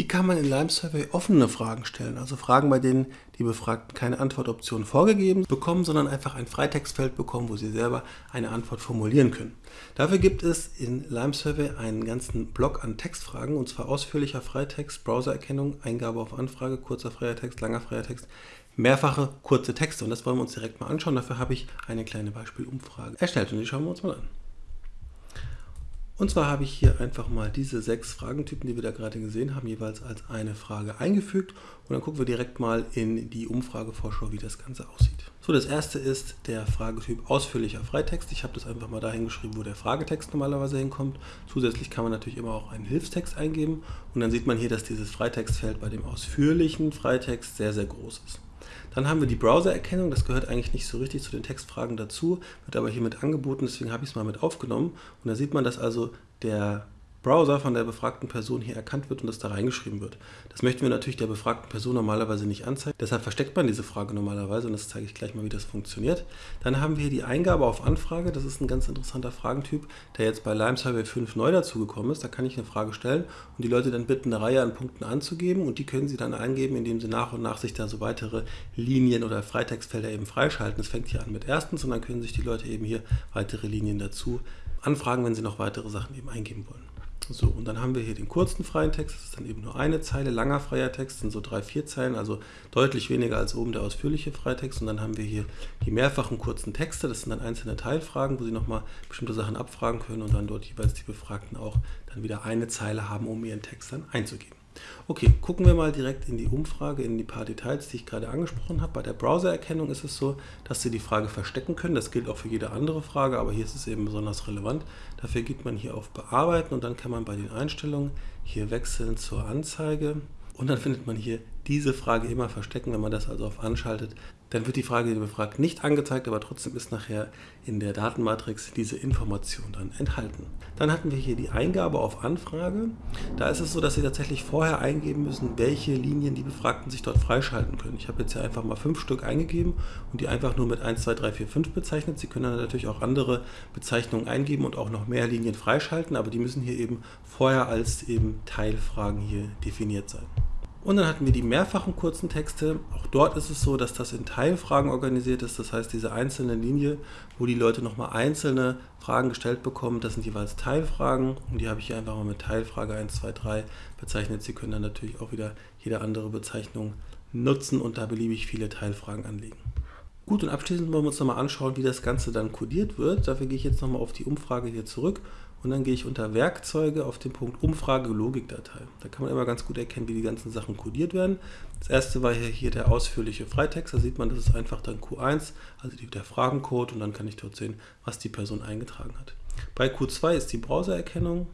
Wie kann man in Lime Survey offene Fragen stellen? Also Fragen, bei denen die Befragten keine Antwortoption vorgegeben bekommen, sondern einfach ein Freitextfeld bekommen, wo sie selber eine Antwort formulieren können. Dafür gibt es in Lime Survey einen ganzen Block an Textfragen, und zwar ausführlicher Freitext, Browsererkennung, Eingabe auf Anfrage, kurzer freier Text, langer freier Text, mehrfache kurze Texte. Und das wollen wir uns direkt mal anschauen. Dafür habe ich eine kleine Beispielumfrage erstellt und die schauen wir uns mal an. Und zwar habe ich hier einfach mal diese sechs Fragentypen, die wir da gerade gesehen haben, jeweils als eine Frage eingefügt. Und dann gucken wir direkt mal in die Umfragevorschau, wie das Ganze aussieht. So, das erste ist der Fragetyp ausführlicher Freitext. Ich habe das einfach mal dahin geschrieben, wo der Fragetext normalerweise hinkommt. Zusätzlich kann man natürlich immer auch einen Hilfstext eingeben. Und dann sieht man hier, dass dieses Freitextfeld bei dem ausführlichen Freitext sehr, sehr groß ist. Dann haben wir die Browser-Erkennung, das gehört eigentlich nicht so richtig zu den Textfragen dazu, wird aber hiermit angeboten, deswegen habe ich es mal mit aufgenommen. Und da sieht man, dass also der Browser von der befragten Person hier erkannt wird und das da reingeschrieben wird. Das möchten wir natürlich der befragten Person normalerweise nicht anzeigen. Deshalb versteckt man diese Frage normalerweise und das zeige ich gleich mal, wie das funktioniert. Dann haben wir hier die Eingabe auf Anfrage. Das ist ein ganz interessanter Fragentyp, der jetzt bei Lime Survey 5 neu dazugekommen ist. Da kann ich eine Frage stellen und die Leute dann bitten, eine Reihe an Punkten anzugeben und die können sie dann eingeben, indem sie nach und nach sich da so weitere Linien oder Freitextfelder eben freischalten. Das fängt hier an mit erstens und dann können sich die Leute eben hier weitere Linien dazu anfragen, wenn sie noch weitere Sachen eben eingeben wollen. So, und dann haben wir hier den kurzen freien Text, das ist dann eben nur eine Zeile, langer freier Text sind so drei, vier Zeilen, also deutlich weniger als oben der ausführliche Freitext. Und dann haben wir hier die mehrfachen kurzen Texte, das sind dann einzelne Teilfragen, wo Sie nochmal bestimmte Sachen abfragen können und dann dort jeweils die Befragten auch dann wieder eine Zeile haben, um ihren Text dann einzugeben. Okay, gucken wir mal direkt in die Umfrage, in die paar Details, die ich gerade angesprochen habe. Bei der Browsererkennung ist es so, dass Sie die Frage verstecken können. Das gilt auch für jede andere Frage, aber hier ist es eben besonders relevant. Dafür geht man hier auf Bearbeiten und dann kann man bei den Einstellungen hier wechseln zur Anzeige. Und dann findet man hier diese Frage immer verstecken. Wenn man das also auf anschaltet, dann wird die Frage, die befragt, nicht angezeigt, aber trotzdem ist nachher in der Datenmatrix diese Information dann enthalten. Dann hatten wir hier die Eingabe auf Anfrage. Da ist es so, dass Sie tatsächlich vorher eingeben müssen, welche Linien die Befragten sich dort freischalten können. Ich habe jetzt hier einfach mal fünf Stück eingegeben und die einfach nur mit 1, 2, 3, 4, 5 bezeichnet. Sie können dann natürlich auch andere Bezeichnungen eingeben und auch noch mehr Linien freischalten, aber die müssen hier eben vorher als eben Teilfragen hier definiert sein. Und dann hatten wir die mehrfachen kurzen Texte. Auch dort ist es so, dass das in Teilfragen organisiert ist. Das heißt, diese einzelne Linie, wo die Leute nochmal einzelne Fragen gestellt bekommen, das sind jeweils Teilfragen. Und die habe ich hier einfach mal mit Teilfrage 1, 2, 3 bezeichnet. Sie können dann natürlich auch wieder jede andere Bezeichnung nutzen und da beliebig viele Teilfragen anlegen. Gut, und abschließend wollen wir uns nochmal anschauen, wie das Ganze dann codiert wird. Dafür gehe ich jetzt nochmal auf die Umfrage hier zurück und dann gehe ich unter Werkzeuge auf den Punkt Umfrage Logikdatei. Da kann man immer ganz gut erkennen, wie die ganzen Sachen codiert werden. Das erste war hier, hier der ausführliche Freitext. Da sieht man, das ist einfach dann Q1, also der Fragencode und dann kann ich dort sehen, was die Person eingetragen hat. Bei Q2 ist die Browsererkennung.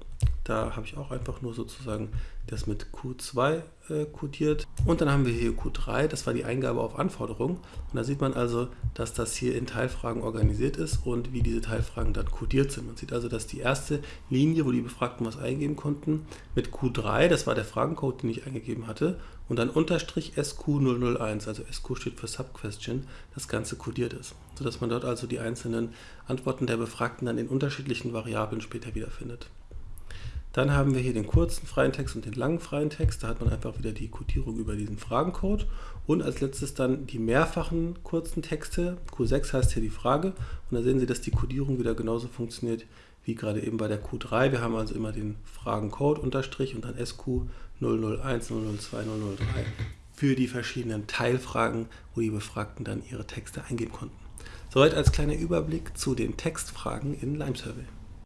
Da habe ich auch einfach nur sozusagen das mit Q2 äh, codiert. Und dann haben wir hier Q3, das war die Eingabe auf Anforderung. Und da sieht man also, dass das hier in Teilfragen organisiert ist und wie diese Teilfragen dann codiert sind. Man sieht also, dass die erste Linie, wo die Befragten was eingeben konnten, mit Q3, das war der Fragencode, den ich eingegeben hatte, und dann Unterstrich SQ001, also SQ steht für Subquestion, das Ganze codiert ist. Sodass man dort also die einzelnen Antworten der Befragten dann in unterschiedlichen Variablen später wiederfindet. Dann haben wir hier den kurzen freien Text und den langen freien Text. Da hat man einfach wieder die Codierung über diesen Fragencode. Und als letztes dann die mehrfachen kurzen Texte. Q6 heißt hier die Frage. Und da sehen Sie, dass die Codierung wieder genauso funktioniert wie gerade eben bei der Q3. Wir haben also immer den Fragencode Unterstrich und dann SQ 001, 002, 003 für die verschiedenen Teilfragen, wo die Befragten dann ihre Texte eingeben konnten. Soweit als kleiner Überblick zu den Textfragen in Lime Survey.